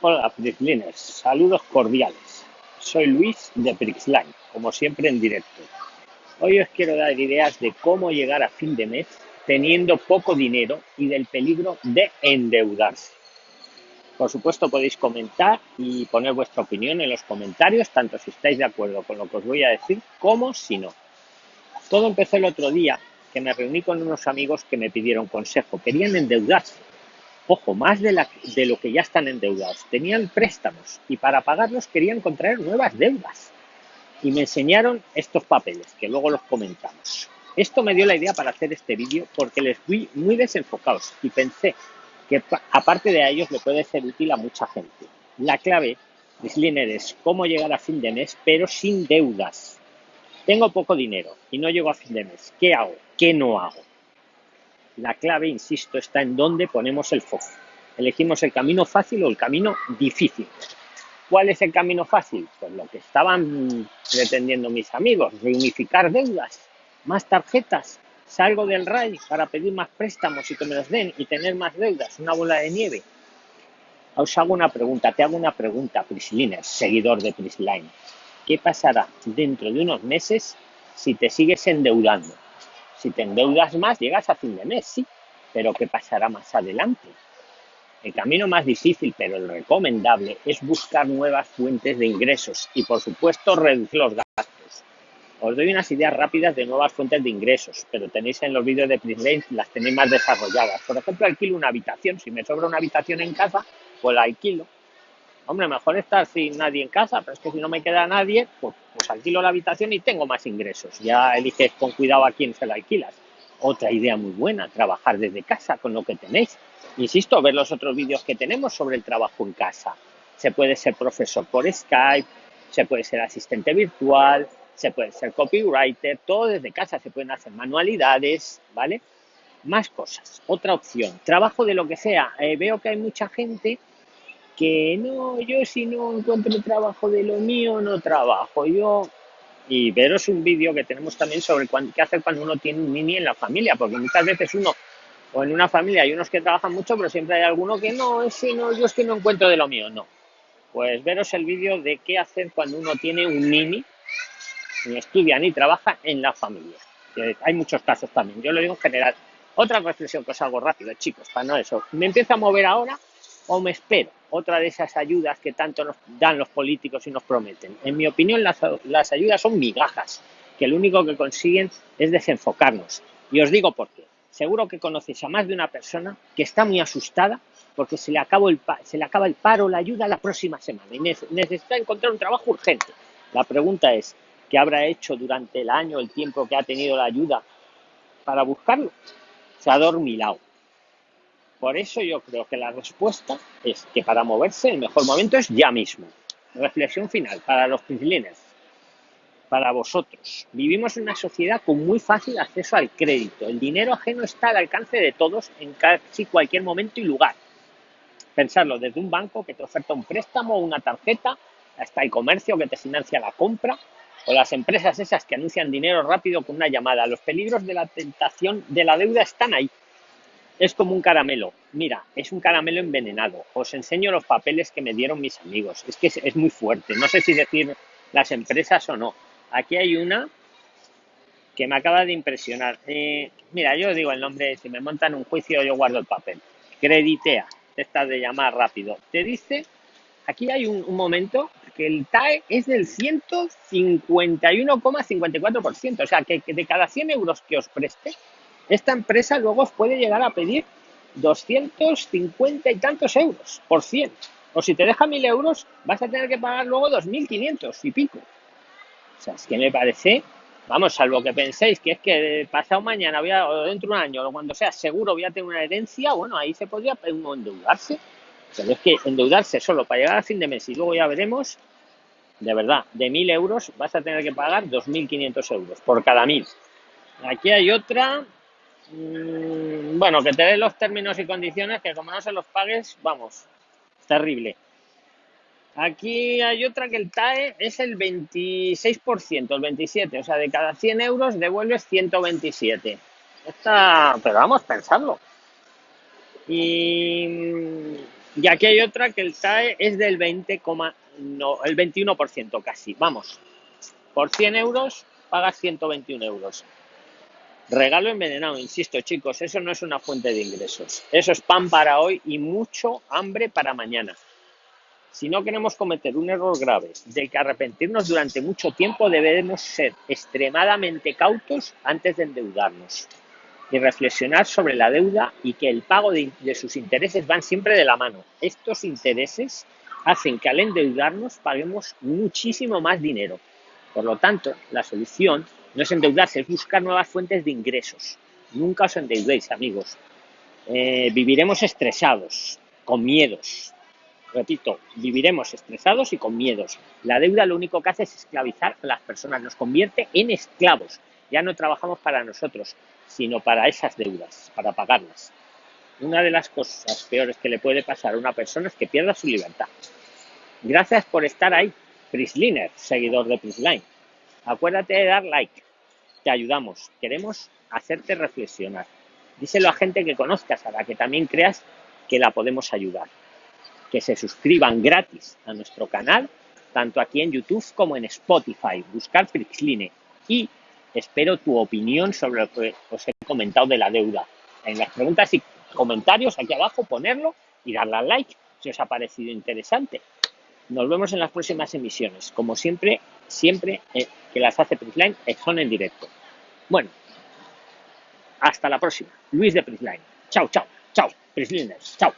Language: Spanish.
Hola, Prixliners, saludos cordiales. Soy Luis de Prixline, como siempre en directo. Hoy os quiero dar ideas de cómo llegar a fin de mes teniendo poco dinero y del peligro de endeudarse. Por supuesto podéis comentar y poner vuestra opinión en los comentarios, tanto si estáis de acuerdo con lo que os voy a decir como si no. Todo empezó el otro día que me reuní con unos amigos que me pidieron consejo. Querían endeudarse Ojo, más de, lo que ya están endeudados. Tenían préstamos y para pagarlos querían contraer nuevas deudas. Y me enseñaron estos papeles, que luego los comentamos. Esto me dio la idea para hacer este vídeo porque les fui muy desenfocados y pensé que aparte de ellos le puede ser útil a mucha gente. La clave, Slinner, es cómo llegar a fin de mes, pero sin deudas. Tengo poco dinero y no llego a fin de mes. ¿Qué hago? ¿Qué no hago? La clave, insisto, está en dónde ponemos el foco. Elegimos el camino fácil o el camino difícil. ¿Cuál es el camino fácil? Pues lo que estaban pretendiendo mis amigos, reunificar deudas, más tarjetas, salgo del RAI para pedir más préstamos y que me los den y tener más deudas, una bola de nieve. Os hago una pregunta, te hago una pregunta, Prisliner, seguidor de Prisline. ¿Qué pasará dentro de unos meses si te sigues endeudando? Si te endeudas más, llegas a fin de mes, sí, pero ¿qué pasará más adelante? El camino más difícil, pero el recomendable, es buscar nuevas fuentes de ingresos y, por supuesto, reducir los gastos. Os doy unas ideas rápidas de nuevas fuentes de ingresos, pero tenéis en los vídeos de Prislane, las tenéis más desarrolladas. Por ejemplo, alquilo una habitación. Si me sobra una habitación en casa, pues la alquilo. Hombre, mejor estar sin nadie en casa, pero es que si no me queda nadie, pues pues alquilo la habitación y tengo más ingresos. Ya eliges con cuidado a quién se la alquilas. Otra idea muy buena, trabajar desde casa con lo que tenéis. Insisto, ver los otros vídeos que tenemos sobre el trabajo en casa. Se puede ser profesor por Skype, se puede ser asistente virtual, se puede ser copywriter, todo desde casa, se pueden hacer manualidades, ¿vale? Más cosas. Otra opción, trabajo de lo que sea. Eh, veo que hay mucha gente que no, yo si no encuentro trabajo de lo mío, no trabajo. Yo y veros un vídeo que tenemos también sobre qué hacer cuando uno tiene un mini en la familia, porque muchas veces uno, o en una familia hay unos que trabajan mucho, pero siempre hay alguno que no, ese no, yo es que no encuentro de lo mío, no. Pues veros el vídeo de qué hacer cuando uno tiene un mini, ni estudia ni trabaja en la familia. hay muchos casos también, yo lo digo en general. Otra reflexión que os hago rápido, chicos, para no eso. Me empiezo a mover ahora o me espero otra de esas ayudas que tanto nos dan los políticos y nos prometen. En mi opinión, las, ayudas son migajas, que lo único que consiguen es desenfocarnos. Y os digo por qué. Seguro que conocéis a más de una persona que está muy asustada porque se le acaba el paro, la ayuda la próxima semana y necesita encontrar un trabajo urgente. La pregunta es, ¿qué habrá hecho durante el año, el tiempo que ha tenido la ayuda para buscarlo? Se ha dormilado por eso yo creo que la respuesta es que para moverse el mejor momento es ya mismo. Reflexión final para los principales, para vosotros. Vivimos en una sociedad con muy fácil acceso al crédito. El dinero ajeno está al alcance de todos en casi cualquier momento y lugar. Pensarlo desde un banco que te oferta un préstamo o una tarjeta, hasta el comercio que te financia la compra, o las empresas esas que anuncian dinero rápido con una llamada. Los peligros de la tentación de la deuda están ahí es como un caramelo. Mira, es un caramelo envenenado. Os enseño los papeles que me dieron mis amigos. Es que es, muy fuerte. No sé si decir las empresas o no. Aquí hay una que me acaba de impresionar. Eh, mira, yo digo el nombre, si me montan un juicio yo guardo el papel. Creditea, esta de llamar rápido. Te dice, aquí hay un, momento que el TAE es del 151,54%. O sea, que, que de cada 100 euros que os preste, esta empresa luego os puede llegar a pedir 250 y tantos euros por 100. O si te deja 1000 euros, vas a tener que pagar luego 2500 y pico. O sea, es que me parece, vamos, salvo que penséis que es que pasado mañana voy a, o dentro de un año o cuando sea seguro voy a tener una herencia, bueno, ahí se podría endeudarse. Pero es que endeudarse solo para llegar a fin de mes y luego ya veremos, de verdad, de 1000 euros vas a tener que pagar 2500 euros por cada 1000. Aquí hay otra Mm, bueno, que te den los términos y condiciones, que como no se los pagues, vamos, terrible. Aquí hay otra que el TAE es el 26%, el 27%, o sea, de cada 100 euros devuelves 127. Está, pero vamos, pensarlo. Y Y aquí hay otra que el TAE es del 20, no, el 21% casi. Vamos, por 100 euros pagas 121 euros. Regalo envenenado, insisto chicos, eso no es una fuente de ingresos. Eso es pan para hoy y mucho hambre para mañana. Si no queremos cometer un error grave del que arrepentirnos durante mucho tiempo, debemos ser extremadamente cautos antes de endeudarnos y reflexionar sobre la deuda y que el pago de, sus intereses van siempre de la mano. Estos intereses hacen que al endeudarnos paguemos muchísimo más dinero. Por lo tanto, la solución no es endeudarse, es buscar nuevas fuentes de ingresos. Nunca os endeudéis, amigos. Eh, viviremos estresados, con miedos. Repito, viviremos estresados y con miedos. La deuda lo único que hace es esclavizar a las personas, nos convierte en esclavos. Ya no trabajamos para nosotros, sino para esas deudas, para pagarlas. Una de las cosas peores que le puede pasar a una persona es que pierda su libertad. Gracias por estar ahí, Prisliner, seguidor de Prisline. Acuérdate de dar like. Te ayudamos. Queremos hacerte reflexionar. Díselo a gente que conozcas, a la que también creas que la podemos ayudar. Que se suscriban gratis a nuestro canal, tanto aquí en YouTube como en Spotify. Buscar Prisline. Y Espero tu opinión sobre lo que os he comentado de la deuda. En las preguntas y comentarios aquí abajo, ponerlo y darle al like si os ha parecido interesante. Nos vemos en las próximas emisiones. Como siempre, siempre eh, que las hace Prisline son en directo. Bueno, hasta la próxima. Luis de Prisline. Chao, chao, chao, Prisliners. Chao.